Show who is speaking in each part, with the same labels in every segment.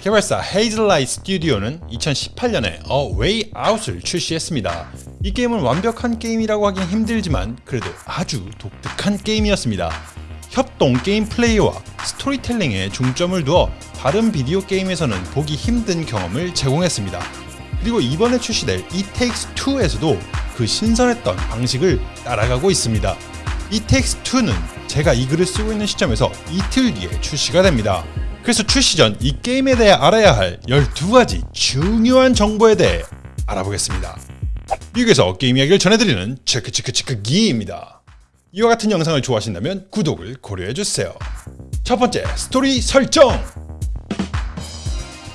Speaker 1: 개발사 헤이즐라이트 스튜디오는 2018년에 A Way Out을 출시했습니다. 이 게임은 완벽한 게임이라고 하긴 힘들지만 그래도 아주 독특한 게임이었습니다. 협동 게임 플레이와 스토리텔링에 중점을 두어 다른 비디오 게임에서는 보기 힘든 경험을 제공했습니다. 그리고 이번에 출시될 It Takes Two에서도 그 신선했던 방식을 따라가고 있습니다. It Takes Two는 제가 이 글을 쓰고 있는 시점에서 이틀 뒤에 출시가 됩니다. 그래서 출시 전 이 게임에 대해 알아야 할 12가지 중요한 정보에 대해 알아보겠습니다. 미국에서 게임 이야기를 전해드리는 체크체크체크 기입니다. 이와 같은 영상을 좋아하신다면 구독을 고려해주세요. 첫 번째, 스토리 설정!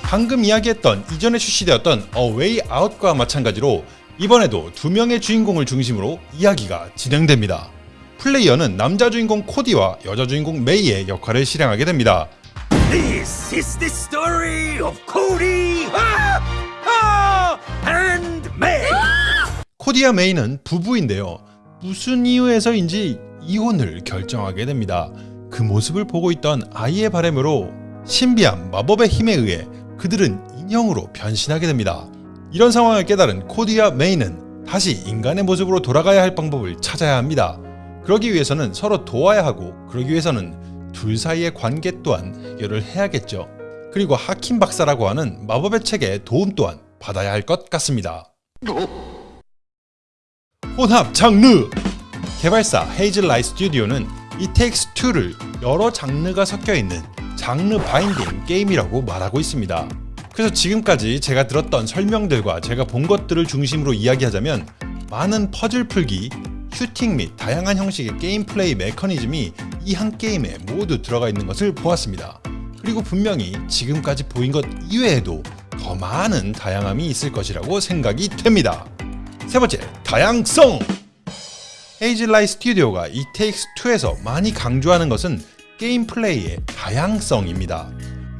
Speaker 1: 방금 이야기했던 이전에 출시되었던 Way Out과 마찬가지로 이번에도 두 명의 주인공을 중심으로 이야기가 진행됩니다. 플레이어는 남자 주인공 코디와 여자 주인공 메이의 역할을 실행하게 됩니다.
Speaker 2: This is the story of Cody and May.
Speaker 1: 코디와 메이는 부부인데요. 무슨 이유에서인지 이혼을 결정하게 됩니다. 그 모습을 보고 있던 아이의 바람으로 신비한 마법의 힘에 의해 그들은 인형으로 변신하게 됩니다. 이런 상황을 깨달은 코디와 메이는 다시 인간의 모습으로 돌아가야 할 방법을 찾아야 합니다. 그러기 위해서는 서로 도와야 하고 그러기 위해서는 둘 사이의 관계 또한 해결을 해야겠죠. 그리고 하킴 박사라고 하는 마법의 책의 도움 또한 받아야 할 것 같습니다. 혼합 장르! 개발사 헤이즐 라이 스튜디오는 It Takes Two를 여러 장르가 섞여있는 장르 바인딩 게임이라고 말하고 있습니다. 그래서 지금까지 제가 들었던 설명들과 제가 본 것들을 중심으로 이야기하자면 많은 퍼즐 풀기, 슈팅 및 다양한 형식의 게임 플레이 메커니즘이 이 한 게임에 모두 들어가 있는 것을 보았습니다. 그리고 분명히 지금까지 보인 것 이외에도 더 많은 다양함이 있을 것이라고 생각이 됩니다. 세 번째, 다양성! Hazelight 스튜디오가 Takes Two에서 많이 강조하는 것은 게임 플레이의 다양성입니다.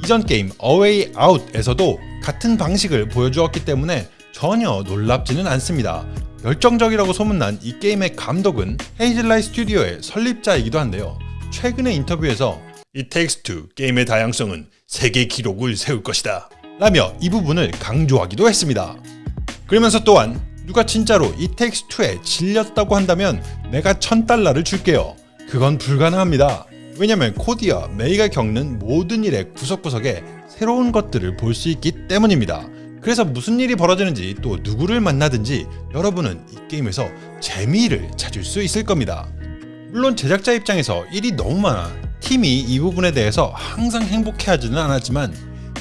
Speaker 1: 이전 게임 Way Out에서도 같은 방식을 보여주었기 때문에 전혀 놀랍지는 않습니다. 열정적이라고 소문난 이 게임의 감독은 헤이즐라이 스튜디오의 설립자이기도 한데요. 최근의 인터뷰에서 It Takes Two 게임의 다양성은 세계 기록을 세울 것이다 라며 이 부분을 강조하기도 했습니다. 그러면서 또한 누가 진짜로 It Takes Two에 질렸다고 한다면 내가 천 달러를 줄게요. 그건 불가능합니다. 왜냐면 코디와 메이가 겪는 모든 일의 구석구석에 새로운 것들을 볼 수 있기 때문입니다. 그래서 무슨 일이 벌어지는지 또 누구를 만나든지 여러분은 이 게임에서 재미를 찾을 수 있을 겁니다. 물론 제작자 입장에서 일이 너무 많아 팀이 이 부분에 대해서 항상 행복해하지는 않았지만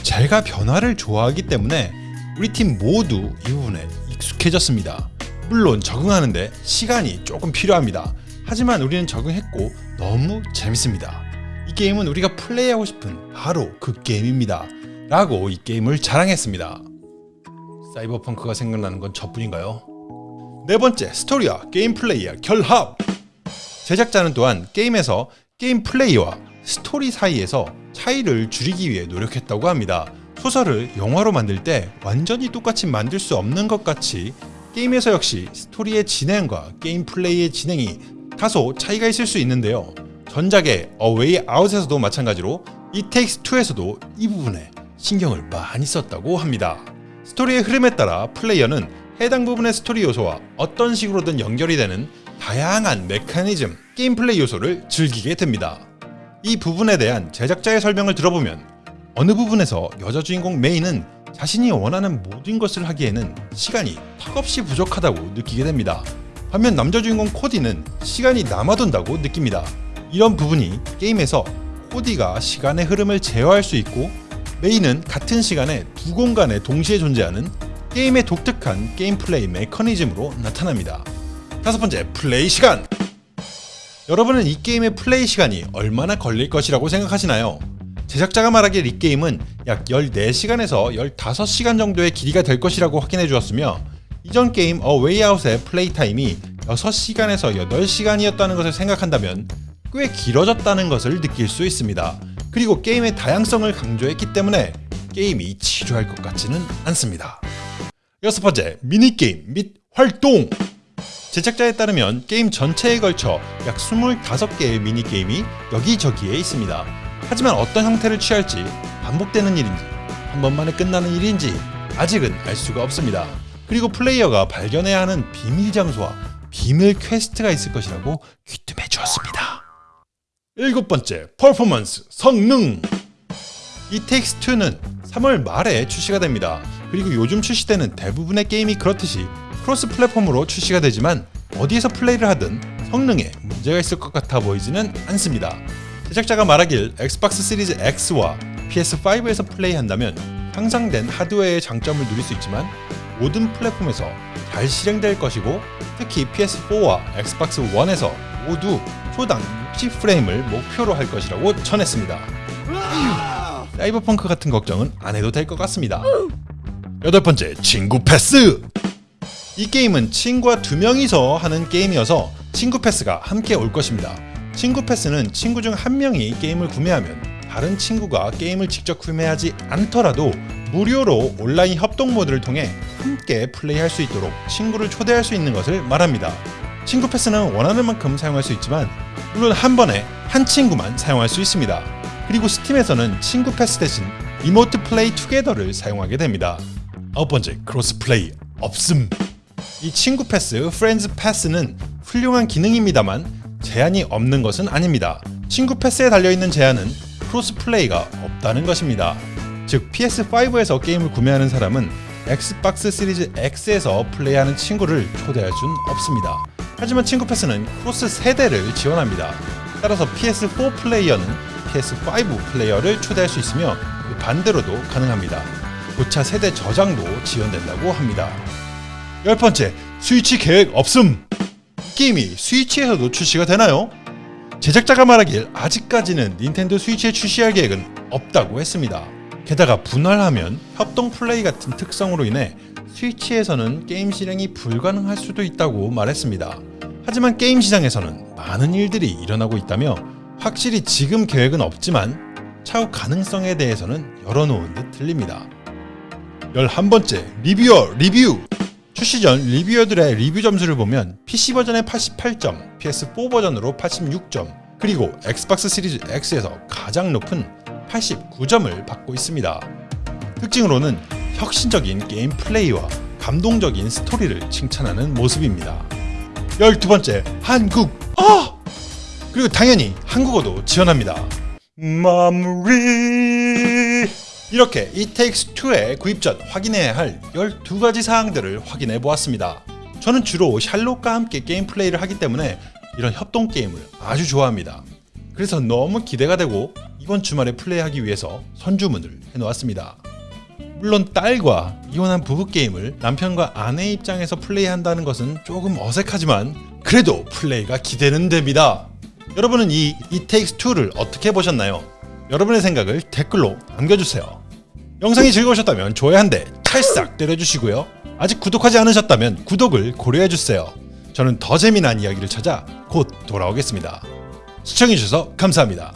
Speaker 1: 제가 변화를 좋아하기 때문에 우리 팀 모두 이 부분에 익숙해졌습니다. 물론 적응하는데 시간이 조금 필요합니다. 하지만 우리는 적응했고 너무 재밌습니다. 이 게임은 우리가 플레이하고 싶은 바로 그 게임입니다. 라고 이 게임을 자랑했습니다. 사이버펑크가 생각나는 건 저뿐인가요? 네 번째, 스토리와 게임 플레이의 결합! 제작자는 또한 게임에서 게임 플레이와 스토리 사이에서 차이를 줄이기 위해 노력했다고 합니다. 소설을 영화로 만들 때 완전히 똑같이 만들 수 없는 것 같이 게임에서 역시 스토리의 진행과 게임 플레이의 진행이 다소 차이가 있을 수 있는데요. 전작의 Way Out에서도 마찬가지로 It Takes Two에서도 이 부분에 신경을 많이 썼다고 합니다. 스토리의 흐름에 따라 플레이어는 해당 부분의 스토리 요소와 어떤 식으로든 연결이 되는 다양한 메커니즘, 게임 플레이 요소를 즐기게 됩니다. 이 부분에 대한 제작자의 설명을 들어보면 어느 부분에서 여자 주인공 메이는 자신이 원하는 모든 것을 하기에는 시간이 턱없이 부족하다고 느끼게 됩니다. 반면 남자 주인공 코디는 시간이 남아돈다고 느낍니다. 이런 부분이 게임에서 코디가 시간의 흐름을 제어할 수 있고 메이는 같은 시간에 두 공간에 동시에 존재하는 게임의 독특한 게임 플레이 메커니즘으로 나타납니다. 다섯 번째, 플레이 시간! 여러분은 이 게임의 플레이 시간이 얼마나 걸릴 것이라고 생각하시나요? 제작자가 말하기에 이 게임은 약 14시간에서 15시간 정도의 길이가 될 것이라고 확인해 주었으며 이전 게임 Out의 플레이 타임이 6시간에서 8시간이었다는 것을 생각한다면 꽤 길어졌다는 것을 느낄 수 있습니다. 그리고 게임의 다양성을 강조했기 때문에 게임이 지루할 것 같지는 않습니다. 여섯 번째, 미니게임 및 활동! 제작자에 따르면 게임 전체에 걸쳐 약 25개의 미니게임이 여기저기에 있습니다. 하지만 어떤 형태를 취할지 반복되는 일인지 한 번만에 끝나는 일인지 아직은 알 수가 없습니다. 그리고 플레이어가 발견해야 하는 비밀 장소와 비밀 quest가 있을 것이라고 귀뜸해 주었습니다. 일곱 번째, 퍼포먼스, 성능. It Takes Two는 3월 말에 출시가 됩니다. 그리고 요즘 출시되는 대부분의 게임이 그렇듯이 cross platform으로 출시가 되지만 어디에서 플레이를 하든 성능에 문제가 있을 것 같아 보이지는 않습니다. 제작자가 말하길 Xbox Series X와 PS5에서 플레이한다면 향상된 하드웨어의 장점을 누릴 수 있지만 모든 플랫폼에서 잘 실행될 것이고 특히 PS4와 엑스박스 1에서 모두 초당 60프레임을 목표로 할 것이라고 전했습니다. 사이버펑크 같은 걱정은 안 해도 될 것 같습니다. 여덟 번째, 친구 패스. 이 게임은 친구와 두 명이서 하는 게임이어서 친구 패스가 함께 올 것입니다. 친구 패스는 친구 중 한 명이 게임을 구매하면 다른 친구가 게임을 직접 구매하지 않더라도 무료로 온라인 협동 모드를 통해 함께 플레이할 수 있도록 친구를 초대할 수 있는 것을 말합니다. 친구 패스는 원하는 만큼 사용할 수 있지만 물론 한 번에 한 친구만 사용할 수 있습니다. 그리고 Steam에서는 친구 패스 대신 Remote Play Together를 사용하게 됩니다. 아홉 번째 cross play 없음. 이 친구 패스, Friend's Pass는 훌륭한 기능입니다만 제한이 없는 것은 아닙니다. 친구 패스에 달려있는 제한은 cross play가 없다는 것입니다. 즉 PS5에서 게임을 구매하는 사람은 Xbox Series X에서 플레이하는 친구를 초대할 순 없습니다. 하지만 친구 패스는 cross 세대를 지원합니다. 따라서 PS4 플레이어는 PS5 플레이어를 초대할 수 있으며 그 반대로도 가능합니다. 고차 세대 저장도 지원된다고 합니다. 열 번째, 스위치 계획 없음. 이 게임이 스위치에서도 출시가 되나요? 제작자가 말하길 아직까지는 닌텐도 스위치에 출시할 계획은 없다고 했습니다. 게다가 분할하면 협동 플레이 같은 특성으로 인해 스위치에서는 게임 실행이 불가능할 수도 있다고 말했습니다. 하지만 게임 시장에서는 많은 일들이 일어나고 있다며 확실히 지금 계획은 없지만 차후 가능성에 대해서는 열어놓은 듯 들립니다. 11번째 reviewer 리뷰 출시 전 reviewer들의 리뷰 점수를 보면 PC 버전의 88점, PS4 버전으로 86점, 그리고 Xbox Series X에서 가장 높은 89점을 받고 있습니다. 특징으로는 혁신적인 게임 플레이와 감동적인 스토리를 칭찬하는 모습입니다. 12번째 한국어! 그리고 당연히 한국어도 지원합니다. 마무리 이렇게 It Takes Two의 구입 전 확인해야 할 12가지 사항들을 확인해 보았습니다. 저는 주로 샬롯과 함께 게임 플레이를 하기 때문에 이런 협동 게임을 아주 좋아합니다. 그래서 너무 기대가 되고 이번 주말에 플레이하기 위해서 선주문을 해놓았습니다. 물론 딸과 이혼한 부부 게임을 남편과 아내 입장에서 플레이한다는 것은 조금 어색하지만 그래도 플레이가 기대는 됩니다. 여러분은 이 It Takes Two를 어떻게 보셨나요? 여러분의 생각을 댓글로 남겨주세요. 영상이 즐거우셨다면 좋아요 한 대 찰싹 때려주시고요. 아직 구독하지 않으셨다면 구독을 고려해주세요. 저는 더 재미난 이야기를 찾아 곧 돌아오겠습니다. 시청해주셔서 감사합니다.